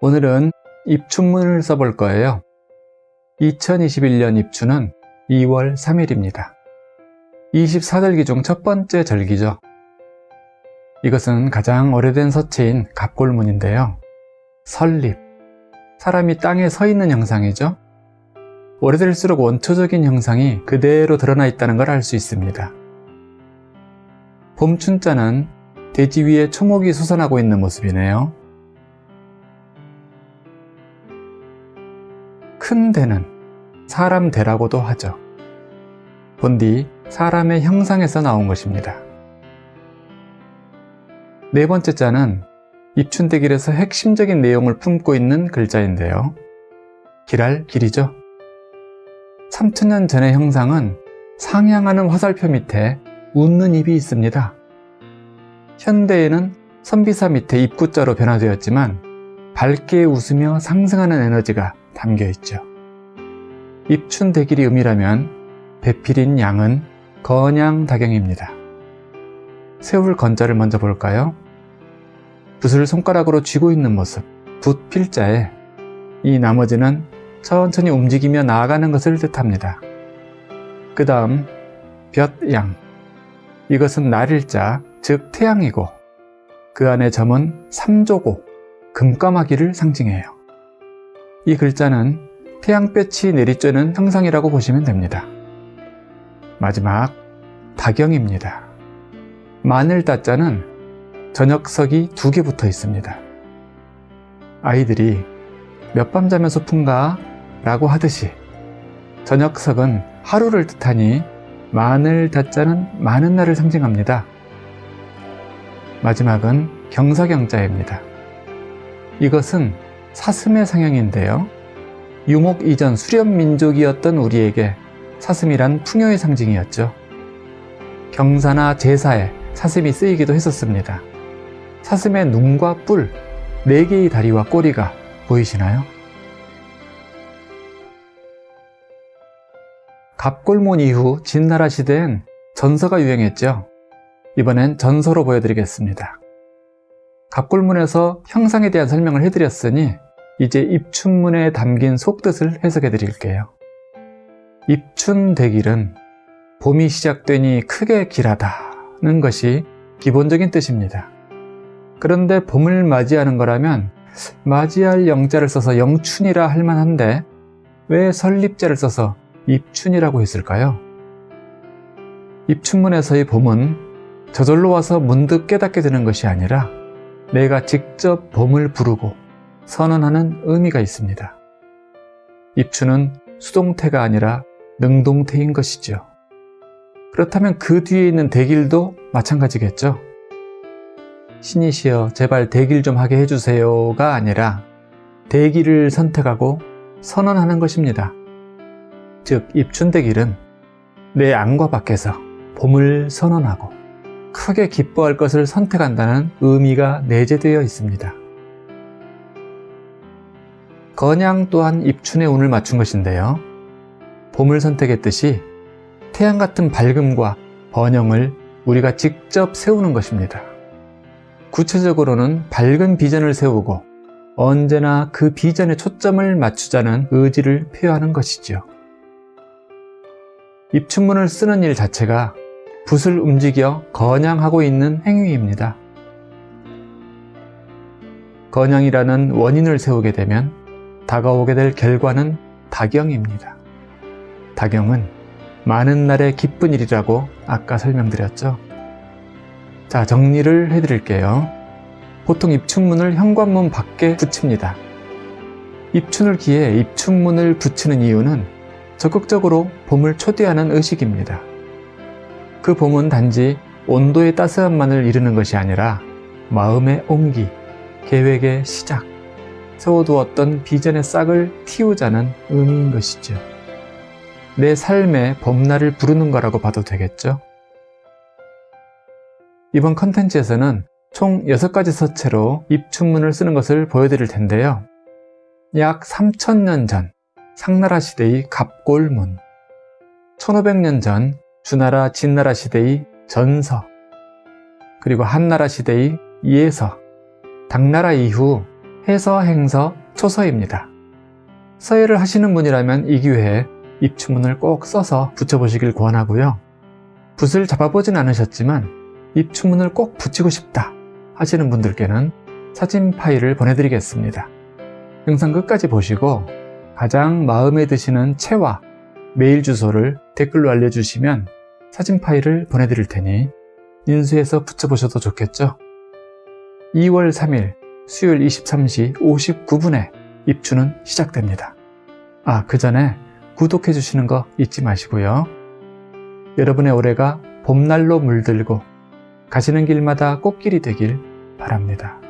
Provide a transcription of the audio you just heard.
오늘은 입춘문을 써볼 거예요. 2021년 입춘은 2월 3일입니다. 24절기 중 첫 번째 절기죠. 이것은 가장 오래된 서체인 갑골문인데요. 설립, 사람이 땅에 서 있는 형상이죠. 오래될수록 원초적인 형상이 그대로 드러나 있다는 걸 알 수 있습니다. 봄춘자는 대지 위에 초목이 솟아나고 있는 모습이네요. 큰 대는 사람 대라고도 하죠. 본디 사람의 형상에서 나온 것입니다. 네 번째 자는 입춘대길에서 핵심적인 내용을 품고 있는 글자인데요. 길할 길이죠. 3천년 전의 형상은 상향하는 화살표 밑에 웃는 입이 있습니다. 현대에는 선비사 밑에 입구자로 변화되었지만 밝게 웃으며 상승하는 에너지가 담겨 있죠. 입춘대길이 음이라면 배필인 양은 건양다경입니다. 세울 건자를 먼저 볼까요? 붓을 손가락으로 쥐고 있는 모습, 붓 필자에 이 나머지는 천천히 움직이며 나아가는 것을 뜻합니다. 그 다음 볕양 이것은 날일자, 즉 태양이고 그 안에 점은 삼조고 금까마귀를 상징해요. 이 글자는 태양볕이 내리쬐는 형상이라고 보시면 됩니다. 마지막 다경입니다. 마늘 따자는 저녁석이 두 개 붙어 있습니다. 아이들이 몇 밤 자면 소풍가? 라고 하듯이 저녁석은 하루를 뜻하니 마늘 다자는 많은 날을 상징합니다. 마지막은 경사경자입니다. 이것은 사슴의 상형인데요. 유목 이전 수렵민족이었던 우리에게 사슴이란 풍요의 상징이었죠. 경사나 제사에 사슴이 쓰이기도 했었습니다. 사슴의 눈과 뿔, 네 개의 다리와 꼬리가 보이시나요? 갑골문 이후 진나라 시대엔 전서가 유행했죠. 이번엔 전서로 보여드리겠습니다. 갑골문에서 형상에 대한 설명을 해드렸으니 이제 입춘문에 담긴 속뜻을 해석해 드릴게요. 입춘대길은 봄이 시작되니 크게 길하다는 것이 기본적인 뜻입니다. 그런데 봄을 맞이하는 거라면 맞이할 영자를 써서 영춘이라 할 만한데 왜 설립자를 써서 입춘이라고 했을까요? 입춘문에서의 봄은 저절로 와서 문득 깨닫게 되는 것이 아니라 내가 직접 봄을 부르고 선언하는 의미가 있습니다. 입춘은 수동태가 아니라 능동태인 것이죠. 그렇다면 그 뒤에 있는 대길도 마찬가지겠죠. 신이시여 제발 대길 좀 하게 해주세요가 아니라 대길을 선택하고 선언하는 것입니다. 즉 입춘대길은 내 안과 밖에서 봄을 선언하고 크게 기뻐할 것을 선택한다는 의미가 내재되어 있습니다. 건양 또한 입춘의 운을 맞춘 것인데요. 봄을 선택했듯이 태양 같은 밝음과 번영을 우리가 직접 세우는 것입니다. 구체적으로는 밝은 비전을 세우고 언제나 그 비전에 초점을 맞추자는 의지를 표하는 것이죠. 입춘문을 쓰는 일 자체가 붓을 움직여 건양하고 있는 행위입니다. 건양이라는 원인을 세우게 되면 다가오게 될 결과는 다경입니다. 다경은 많은 날의 기쁜 일이라고 아까 설명드렸죠. 자, 정리를 해드릴게요. 보통 입춘문을 현관문 밖에 붙입니다. 입춘을 기해 입춘문을 붙이는 이유는 적극적으로 봄을 초대하는 의식입니다. 그 봄은 단지 온도의 따스함만을 이루는 것이 아니라 마음의 온기, 계획의 시작, 세워두었던 비전의 싹을 틔우자는 의미인 것이죠. 내 삶의 봄날을 부르는 거라고 봐도 되겠죠? 이번 컨텐츠에서는 총 6가지 서체로 입춘문을 쓰는 것을 보여드릴 텐데요. 약 3천년 전 상나라 시대의 갑골문 1500년 전 주나라 진나라 시대의 전서 그리고 한나라 시대의 예서 당나라 이후 해서 행서 초서입니다. 서예를 하시는 분이라면 이 기회에 입추문을 꼭 써서 붙여보시길 권하고요. 붓을 잡아보진 않으셨지만 입추문을 꼭 붙이고 싶다 하시는 분들께는 사진 파일을 보내드리겠습니다. 영상 끝까지 보시고 가장 마음에 드시는 채와 메일 주소를 댓글로 알려주시면 사진 파일을 보내드릴 테니 인수해서 붙여보셔도 좋겠죠? 2월 3일 수요일 23시 59분에 입추는 시작됩니다. 아, 그 전에 구독해 주시는 거 잊지 마시고요. 여러분의 올해가 봄날로 물들고 가시는 길마다 꽃길이 되길 바랍니다.